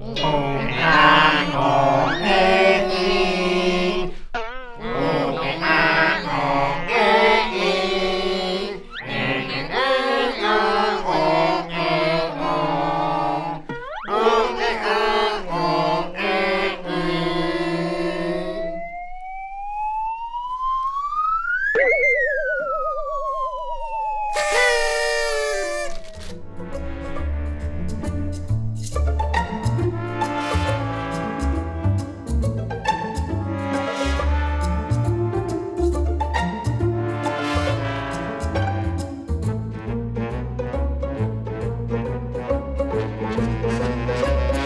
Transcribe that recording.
Om Música